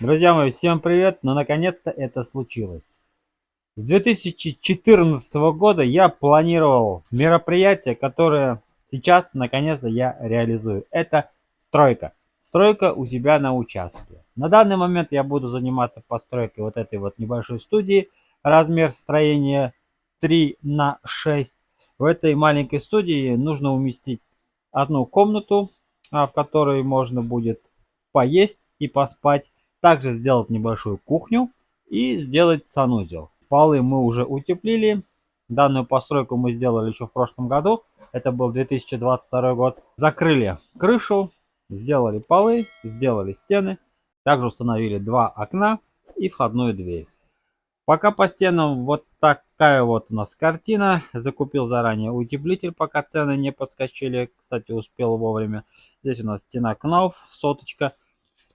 Друзья мои, всем привет! Но наконец-то это случилось. С 2014 года я планировал мероприятие, которое сейчас наконец-то я реализую. Это стройка. Стройка у себя на участке. На данный момент я буду заниматься постройкой вот этой вот небольшой студии. Размер строения 3 на 6. В этой маленькой студии нужно уместить одну комнату, а, в которой можно будет поесть и поспать также сделать небольшую кухню и сделать санузел. Полы мы уже утеплили. Данную постройку мы сделали еще в прошлом году. Это был 2022 год. Закрыли крышу, сделали полы, сделали стены. Также установили два окна и входную дверь. Пока по стенам вот такая вот у нас картина. Закупил заранее утеплитель, пока цены не подскочили. Кстати, успел вовремя. Здесь у нас стена Кнауф, соточка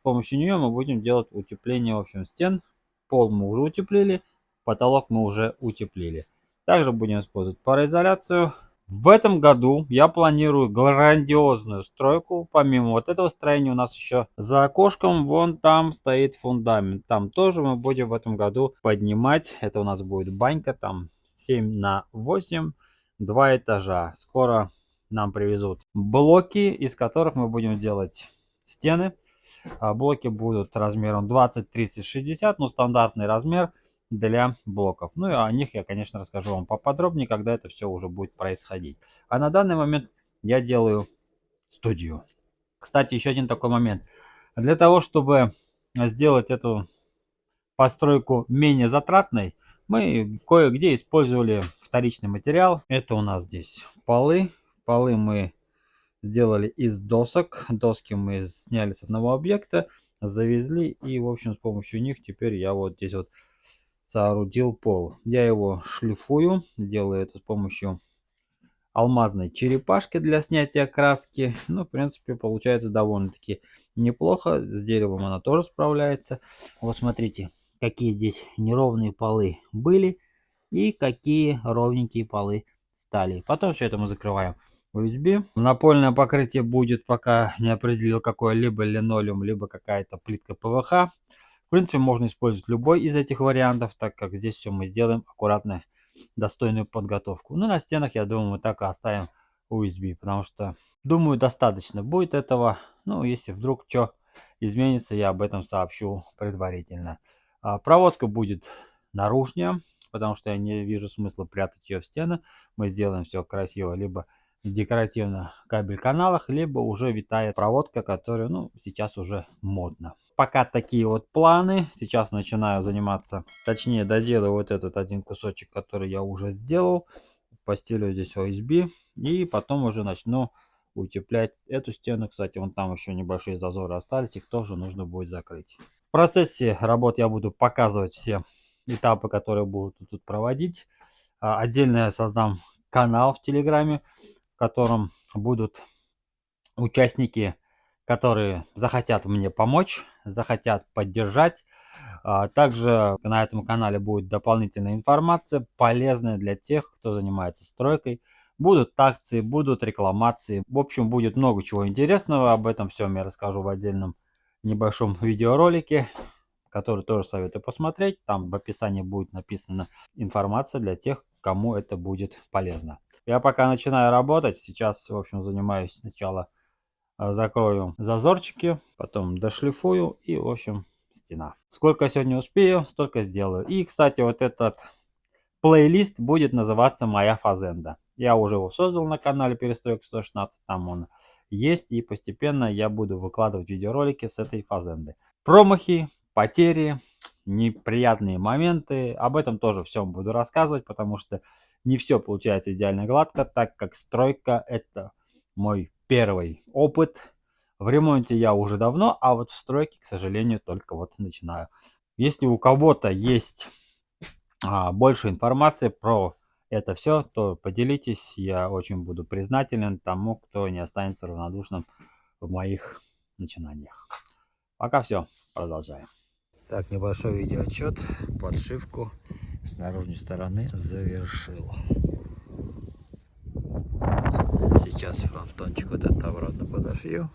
помощью нее мы будем делать утепление в общем стен. Пол мы уже утеплили, потолок мы уже утеплили. Также будем использовать пароизоляцию. В этом году я планирую грандиозную стройку. Помимо вот этого строения у нас еще за окошком вон там стоит фундамент. Там тоже мы будем в этом году поднимать. Это у нас будет банька там 7 на 8, два этажа. Скоро нам привезут блоки, из которых мы будем делать стены. А, блоки будут размером 20, 30, 60, ну стандартный размер для блоков. Ну и о них я, конечно, расскажу вам поподробнее, когда это все уже будет происходить. А на данный момент я делаю студию. Кстати, еще один такой момент. Для того, чтобы сделать эту постройку менее затратной, мы кое-где использовали вторичный материал. Это у нас здесь полы. Полы мы сделали из досок. Доски мы сняли с одного объекта, завезли и, в общем, с помощью них теперь я вот здесь вот соорудил пол. Я его шлифую, делаю это с помощью алмазной черепашки для снятия краски. Ну, в принципе, получается довольно-таки неплохо. С деревом она тоже справляется. Вот смотрите, какие здесь неровные полы были и какие ровненькие полы стали. Потом все это мы закрываем USB. Напольное покрытие будет, пока не определил какое, либо линолеум, либо какая-то плитка ПВХ. В принципе, можно использовать любой из этих вариантов, так как здесь все мы сделаем аккуратно, достойную подготовку. Ну, на стенах, я думаю, мы так и оставим USB, потому что, думаю, достаточно будет этого. Ну, если вдруг что изменится, я об этом сообщу предварительно. А, проводка будет наружнее, потому что я не вижу смысла прятать ее в стены. Мы сделаем все красиво, либо декоративно кабель каналах, либо уже витает проводка, которая, ну, сейчас уже модно. Пока такие вот планы. Сейчас начинаю заниматься, точнее, доделаю вот этот один кусочек, который я уже сделал. Постелю здесь OSB и потом уже начну утеплять эту стену. Кстати, вон там еще небольшие зазоры остались, их тоже нужно будет закрыть. В процессе работ я буду показывать все этапы, которые будут тут проводить. А, отдельно я создам канал в Телеграме, котором будут участники, которые захотят мне помочь, захотят поддержать. А, также на этом канале будет дополнительная информация, полезная для тех, кто занимается стройкой. Будут акции, будут рекламации. В общем, будет много чего интересного. Об этом всем я расскажу в отдельном небольшом видеоролике, который тоже советую посмотреть. Там в описании будет написана информация для тех, кому это будет полезно. Я пока начинаю работать. Сейчас, в общем, занимаюсь сначала а, закрою зазорчики, потом дошлифую и, в общем, стена. Сколько сегодня успею, столько сделаю. И, кстати, вот этот плейлист будет называться «Моя фазенда». Я уже его создал на канале Перестройка 116, там он есть. И постепенно я буду выкладывать видеоролики с этой фазенды. Промахи, потери, неприятные моменты. Об этом тоже всем буду рассказывать, потому что не все получается идеально гладко, так как стройка это мой первый опыт. В ремонте я уже давно, а вот в стройке, к сожалению, только вот начинаю. Если у кого-то есть а, больше информации про это все, то поделитесь. Я очень буду признателен тому, кто не останется равнодушным в моих начинаниях. Пока все, продолжаем. Так, небольшой видеоотчет, подшивку с наружной стороны завершил. Сейчас фронтончик вот это обратно подошью.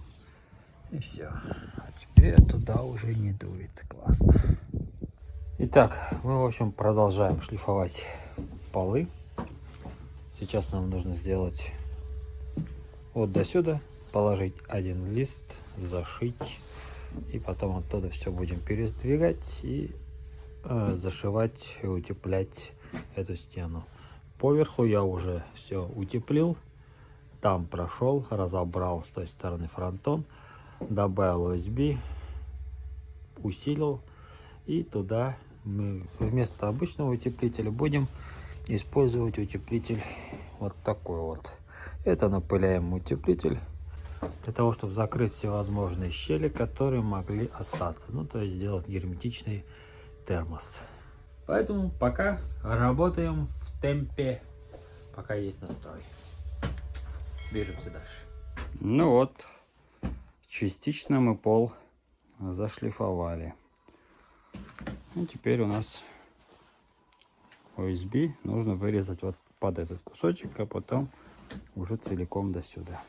И все. А теперь туда уже не дует. Класс. классно. Итак, мы, в общем, продолжаем шлифовать полы. Сейчас нам нужно сделать вот до сюда, положить один лист, зашить. И потом оттуда все будем передвигать и зашивать и утеплять эту стену. Поверху я уже все утеплил. Там прошел, разобрал с той стороны фронтон, добавил USB, усилил. И туда мы вместо обычного утеплителя будем использовать утеплитель вот такой вот. Это напыляемый утеплитель для того, чтобы закрыть всевозможные щели, которые могли остаться. Ну, то есть сделать герметичный термос. Поэтому пока работаем в темпе, пока есть настрой. Движемся дальше. Ну вот, частично мы пол зашлифовали. Ну, теперь у нас OSB нужно вырезать вот под этот кусочек, а потом уже целиком до сюда.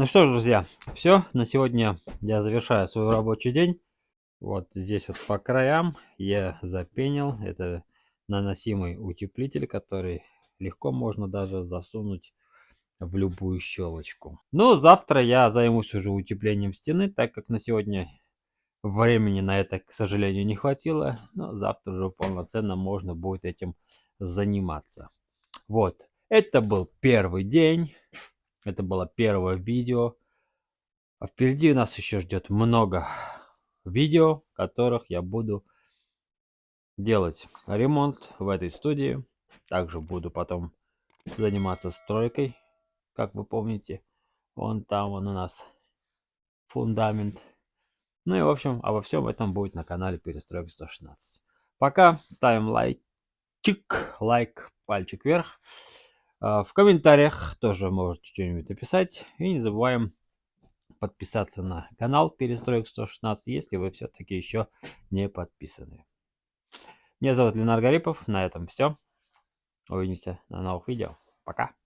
Ну что ж, друзья, все, на сегодня я завершаю свой рабочий день. Вот здесь вот по краям я запенил. Это наносимый утеплитель, который легко можно даже засунуть в любую щелочку. Но завтра я займусь уже утеплением стены, так как на сегодня времени на это, к сожалению, не хватило. Но завтра уже полноценно можно будет этим заниматься. Вот, это был первый день. Это было первое видео. А впереди нас еще ждет много видео, которых я буду делать ремонт в этой студии. Также буду потом заниматься стройкой, как вы помните. Вон там он у нас фундамент. Ну и в общем, обо всем этом будет на канале Перестройка 116. Пока ставим лайкчик, лайк, пальчик вверх. А, в комментариях тоже можете что-нибудь написать. И не забываем подписаться на канал Перестроек 116, если вы все-таки еще не подписаны. Меня зовут Ленар Гарипов. На этом все. Увидимся на новых видео. Пока.